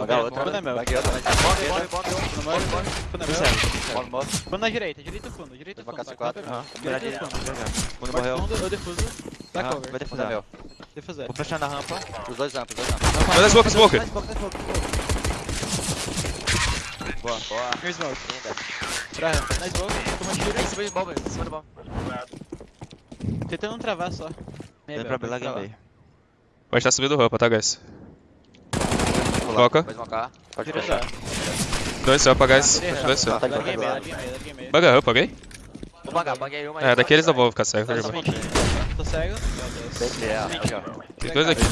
Paga outra. Fundo na mel. Outra. Morre, morre, morre. Morre, morre. Fundo na mel. Morre, morre. Na direita, direita fundo, direita fundo. K4. Direita fundo. Fundo morreu. Eu defuso. Dá cover. Vai defusar mel. Defusar. Vou fechar na rampa. Os dois rampas, os dois rampas. Dá smoke, smoke. Smoke. Boa, boa. Here's smoke. Linda. Pra rampa. Nice smoke. Toma tiro. Em cima de bomba, em cima de bomba. Tentando travar só. Dá pra belar game. Vai estar subindo rampa, tá, guys? Vou lá. Foca. Vai smocar. Pode fechar. Dois rampa, guys. Direita. Dois meio. Baga rampa, alguém? Vou pagar, paguei uma. É, daqui eles não vão ficar cegos. Tá irmão. Tô cego. Meu Deus. É, ó. Tem dois aqui.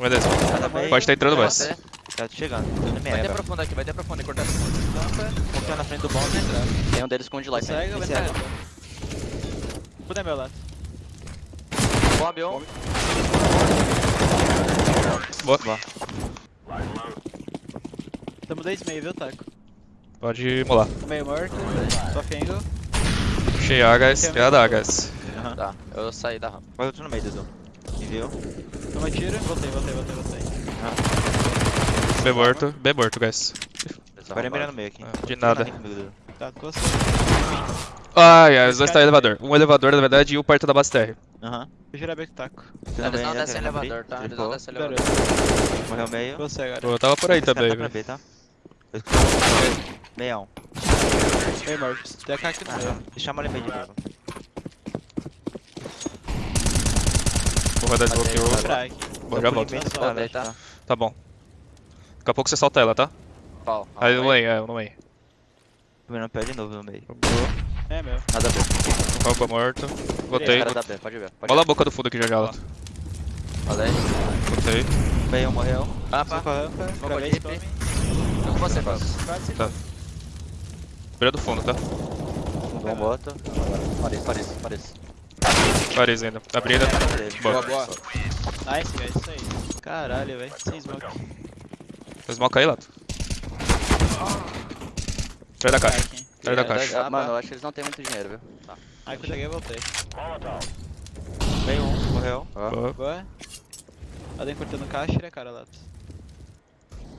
Meu Deus. Pode estar entrando mais. Tá chegando. Vai ter profundo aqui, vai ter profundo. Cortar. Confia na frente do bomb. Tem um deles com um de Tô light. cego, vai Esse pra é. meu lado. Bomb um. Boa. Tamo 10 meio, viu, Taco? Pode molar. Meio morto. Só angle. Puxei A, guys. Tem a da, guys. Aham. Tá, eu saí da rampa. Vai outro no meio, Dudu. Me viu? Toma tiro. Voltei, voltei, voltei, voltei. B morto. B morto, guys. Agora é mirar no meio aqui. Ah, de nada. Tá, costa. Ai, ai, os dois tá no elevador. Um elevador, na verdade, e um perto da base TR. Aham. Com o taco. Eles também, não descem elevador, tá? Eles não descem elevador. Morreu meio. Você agora. Pô, eu tava por aí também, tá pra velho. Tá? Meia um. Meio morto. Tem a aqui no meio. Aham. E chama ele meio de novo. Vou rodar tá. Aqui. Bom, já volto. Tá? Tá bom. Daqui a pouco você solta ela, tá? Qual? Aí no lane, é, no lane. Tomando pé de novo no meio. É meu. Nada a ver. Rampa morto. Os Botei. caras da B, pode ver. Pode Olha a boca do fundo aqui já já, lá. Falei. Botei. Meio um morreu. Cinco rampa. Vou com spam. Tô com você, Fábio. Tá. Beira do fundo, tá? Bom moto. Paris, Paris, Paris. Paris ainda. Abri ainda. Boa. Boa. Nice, guys. Isso aí. Caralho, velho. Sem smoke. Faz smoke aí, Lato. Sai da caixa. Sai da caixa. Ah, Mano, eu acho que eles não têm muito dinheiro, viu? Tá. Aí que eu cheguei, voltei. Meio um, morreu. Boa. Boa. Alguém cortando caixa, né, cara, lá.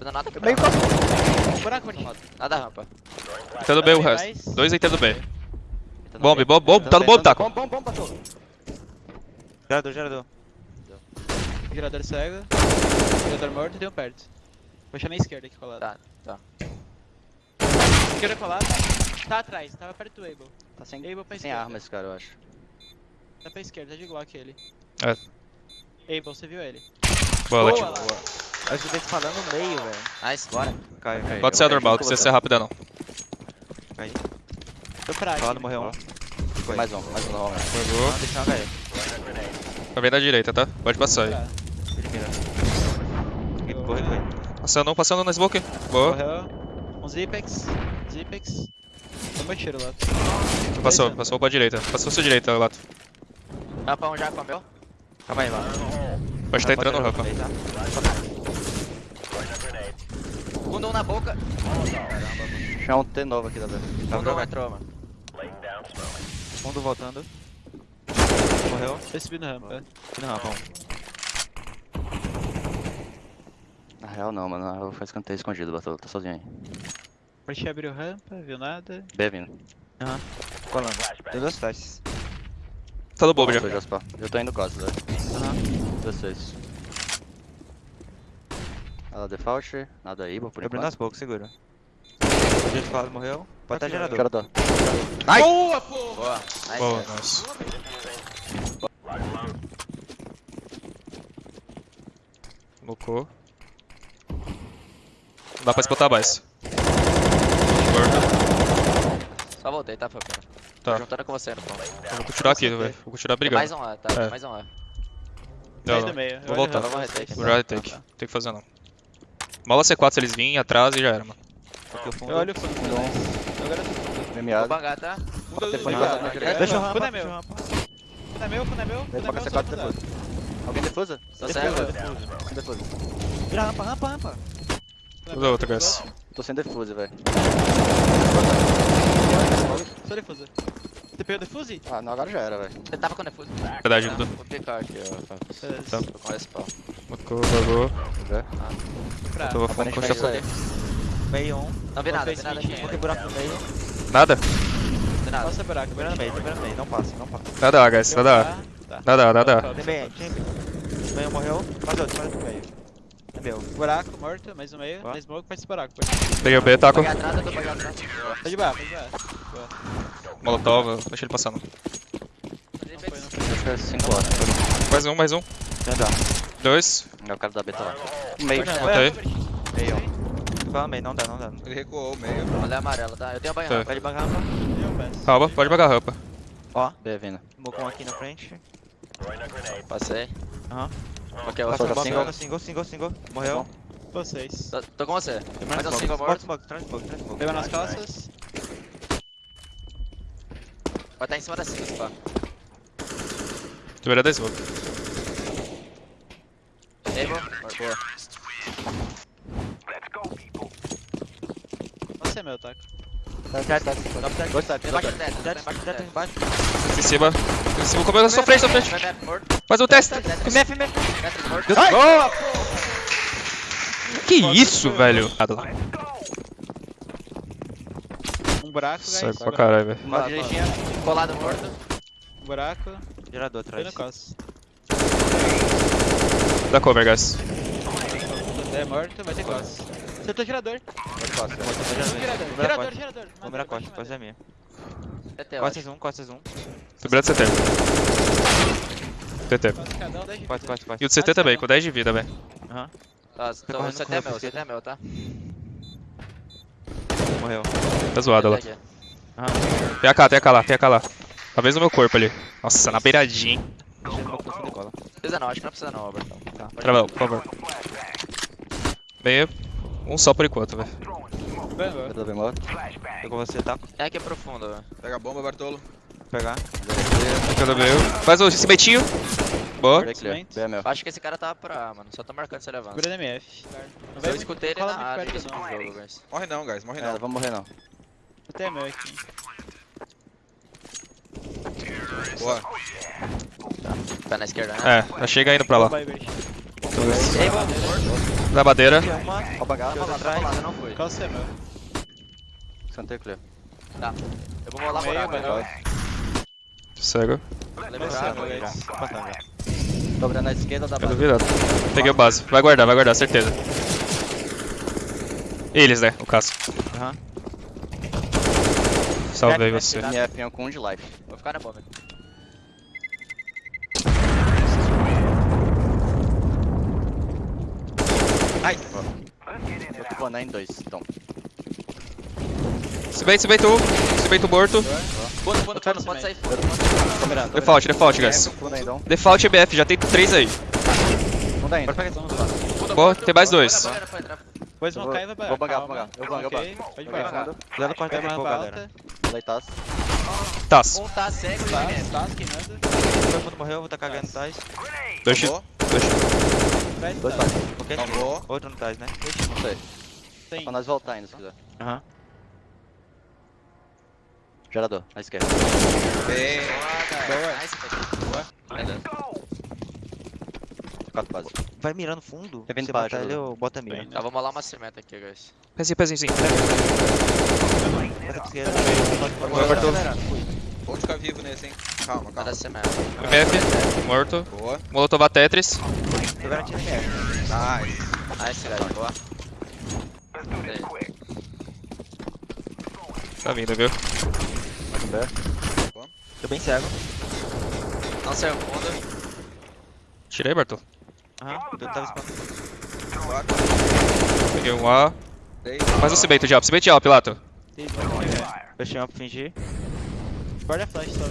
Não nada Meio. Buraco. Nada rampa. Tá do B o Mais. resto. Dois aí tá do B. Tá Bomb, bomb, bomb. Tá no bomb, taco. Bom, bom, bom, passou. Gerador, gerador. Girador cego. Girador morto e tem um perto. Vou deixar na esquerda aqui colado. Tá, tá. Esquerda colado. Tá atrás, tava perto do Able. Tá sem, Able pra sem arma esse cara, eu acho. Tá pra esquerda, tá de Glock ele. É. Able, você viu ele? Boa, Boa, lá. Eu escutei você falando no meio, velho. Nice, bora. Caiu. Ok. Pode ser normal, você você. ser rápida não. Caiu. Tô pra aqui. Colado morreu um. Foi. Mais um, mais um normal. Pegou. Não, deixa eu HE. Tá bem da direita, tá? Pode passar aí. Corre, corre. Passando, passando na smoke. Boa. Morreu. Um Zipex. Zipex. Toma tiro lá. Passou, passou pra direita. Passou sua direita, Lato. Rampa um já com meu. Calma aí, mano. Pode estar entrando no rampa. Meio, tá? Segundo um na boca. Tinha um T novo aqui da um bom. entrou, mano. Fundo voltando. Morreu. Tô subindo rampa. Aqui no rampa, um. Na real não, mano. Na real foi escanteio escondido, Batou. Tá sozinho aí. Parti abriu rampa, viu nada. B vindo. Colando. Tem duas flashes. Tá no bomb já. Foi Jasper. Eu tô indo quase, velho. Aham. 16. Ela default, nada Ibo por Abrindo enquanto. as bocas, segura. O jeito falado morreu. Pode estar gerador. Gerador. Boa, pô! Boa. Nice. Boa, nice. Smocou. Não dá pra escutar mais. Morto. Só voltei, tá, Fabio? Tá. Tô juntando com você no pão. Eu Vou continuar aqui, velho. Vou continuar Tem mais brigando. um lá, tá? Tem É. mais um lá. Não, não. meio. Vou voltar. o vocês. retake. Vou retake. Tem que fazer não. Mola C4 se eles virem atrás e já era, mano. O. Eu olho o fundo. Vou bangar, tá? Direita. Deixa rampa, é rampa. Fundo é meu, fundo é meu. Fundo é meu, C4 só defusa. fundo. Alguém defusa? Tô Defusa, cego. defusa. Defusa. Vira rampa, rampa, rampa. Fundo é Usa meu, outra, fundo guys. Tô sem defuse, velho. Só defusa. TP o defuse? Ah, não, agora já era, velho. Você tava com defuso? Verdade, Tá, Dudu. Vou picar aqui, ó. Tá. Tô com pau. Smocou, bagou. Pra. Tô Aparentemente vou isso aí. Meio um. Não vi nada, vi nada. Vou ter buraco no meio. Nada? Nada. Passa buraco, Primeiro no meio, primeiro no meio. Não passa, não passa. Nada A, guys. Nada A. Tá. Nada A, nada A. Tem meio, tem meio. Meio morreu. Faz outro, faz outro meio. É meu. Buraco, morto, mais um meio. Ó. Mais smoke, faz esse buraco. Peguei o B, taco. Tá de barra, tá de barra. Molotov, deixa ele passando. Não foi, não foi. Acho que é 5 horas. Mais um, mais um. Dois. É o cara da beta lá. Meio. Não, Botei. é, Meio. Fala meio, não dá, não dá. Ele recuou o meio. Olha a amarela, tá? Eu tenho a banha Tá. rampa. Pode bangar rampa. Calma, pode pagar a rampa. Ó, B vindo. Mocon aqui na frente. Passei. Aham. Ok, eu bomba, single. single, single, single, single. Morreu. Vocês. Tô, tô com você. Mais um Smoke, single smoke, morto. smoke, smoke, traz smoke. Pegou nas costas. Vai estar em cima da cinco, pá. Tu virou 10 smoke. Table. Boa. Você é meu, taco. Tá, tá, tá. Side. Dois. Tem embaixo do teto, tem Teto, embaixo do teto teto. embaixo. Em cima. Em cima. Comeu na sua frente, sua frente. Vai, vai. Faz o teste. MF, MF. Boa! Que isso, velho? Nada. Um buraco, guys. Sai pra buraco. caralho, velho. Uma direitinha. Colado morto. Um buraco. Gerador Foi atrás. no costas. Dá cover, guys. É morto, vai ter costas. Acertou o girador. Pode costa. Girador, Girador, girador, girador. Vamos virar costa, costa é minha. Eu Costas um, costas um. Sobrando CT. TT. Costa cada um, 10 de Costa, vida. costa, costa. E o do CT também, com 10 de vida, velho. Aham. Tá, Tá tô, correndo, CT é meu, pra CT é meu, tá? Morreu. Tá zoado lá. CT aqui. Tem AK, tem AK lá, tem AK lá. Talvez no meu corpo ali. Nossa, na beiradinha, hein. Precisa não, acho que não precisa não, Albertão. Tá. Travão, por favor. Meio. Um só por enquanto, velho. Vai, vai. Beta bem morto. Tô com você, tá? É aqui é profundo, velho. Pega a bomba, Bartolo. Vou pegar. Cada meio. Faz o esse beitinho. Boa. É meu. Acho que esse cara tava pra A, mano. Só tô marcando se ele avança. Segura DMF. Não Eu escutei ele na área início não. do jogo, guys. Morre não, guys. Morre É, não. não vamos morrer não. Até é meu aqui. Boa. Tá na esquerda, né? É, já chega indo pra lá. Da madeira. Tá tá rolado, eu não. Costa é meu. Cantei clear. Tá. Eu vou rolar Meio, meio. agora. Cego. Dobrando na esquerda da base. duvidado. Peguei o base. Vai guardar, vai guardar, certeza. Eles, né? O caso. Aham. Salvei Mete, você. MF é com um de life. Vou ficar na bomba. Ai! Tô planar em dois, então. Se bem, se bem tu. Se bem tu morto. Fundo, fundo, fundo, pode sair Default, default, guys. Então. Default EBF, já tem três aí. Fundo ainda. Pode pegar Boa, tem mais dois. Vou Eu vou- smocar e vai vou bagar, vou bagar. Eu vou bagar, Ok, Pode bagar. bagar. Cuidado com a galera. Taz. Um tá cego e MF. tá, queimando. Todo mundo morreu, vou tá cagando no Tais. Dois. Dois Dois taças. Ok? Outro no Tais, né? Não sei. Pra nós voltar ainda, se quiser. Aham. Gerador, à esquerda. Bem. Boa. Nice, Boa. Quatro base. Vai mirando fundo. Tá vindo Você baixo, ele, eu bota a mira. Bem, Tá, vamos rolar uma cimenta aqui, guys. Pezinho, pezinho, sim. Bota pra esquerda. Boa, Bartolo. Pode ficar vivo nesse, hein. Calma, calma. MF. Morto. Boa. Molotov a Tetris. Tô garantindo MF. Nice. Nice, guys. Boa. Tá vindo, viu? Mais um B. Tô bem cego. Não saiu fundo. Tirei, Bartol. Aham. Eu tava. Quatro. Peguei um A. Faz o cimento de alp. Cimento de. Tem smoke. Fechei uma pra fingir. Guarda flash só.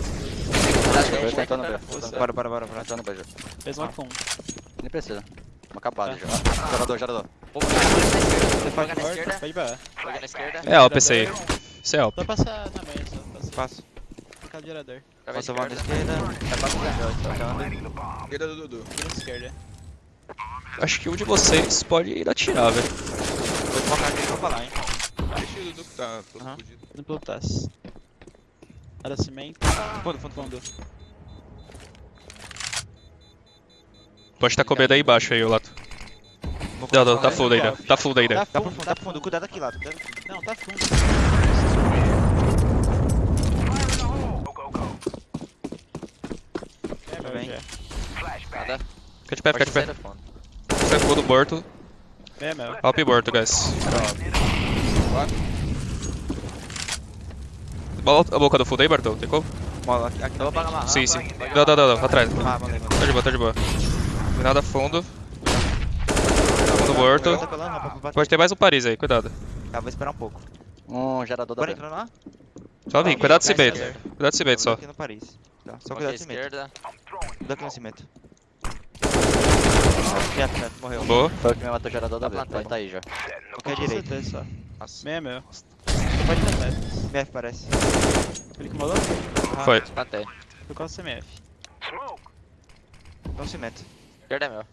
Tá tentando tentando. Bora, bora, bora, bora. Entrando no B já. Fez smoke com um. Nem precisa. Uma acabada Tá. já. Gerador, gerador. Vou pegar na esquerda. Pode esquerda. É alp esse aí. Isso é alp. Só passar na manhã, só. Passar. Passo. Ficar de gerador. Pega a Posso voar na esquerda. pra frente. Tá. Esquerda do Dudu. Vira esquerda. Acho que um de vocês pode ir atirar, velho. Vou desmocar aqui e vou falar, hein. Deixa o Dudu que tá todo Aham. fudido. Indo pelo TAS. Era cimento. Fundo, fundo, fundo. Pode estar com medo aí embaixo aí, o Lato. Não, não, tá full ainda. Tá full ainda. Tá Tá fundo, fundo, tá tá fundo. Cuidado aqui aqui. Não, tá fundo. É, meu, Bem. já. Nada. Fica de pé, fica de pé. Fundo. Sai full do morto. É, meu. Alp morto, guys. Bola a boca do full aí, Bartol. Tem como? Mola, aqui, aqui Sim, sim. Não, não, não, não. Atrás. Ah. Tá de boa, tá de boa. Nada fundo. Fundo morto. Tá. Pode ter mais um Paris aí, cuidado. Tá, vou esperar um pouco. Um gerador da Bora lá? Só vim, cuidado desse cimento. esquerda. Cuidado desse cimento Tô só. aqui no Paris. Tá, só cuidado do cimento. esquerda. Cuidado aqui no cimento. Quieto, morreu. Boa. Foi o que me matou o gerador da. Pode tá aí já. Ok, direito. só. Nossa. Meia, meu. Pode ter. BF parece. Ele que molou? Foi. Plantei. Foi qual CMF? No cimento. Esquerda é meu.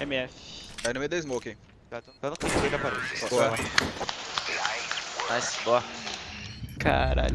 MF. Aí no meio da smoke, hein. Tá, tô tô no clique da Paris. Boa. Nice. Boa. Caralho.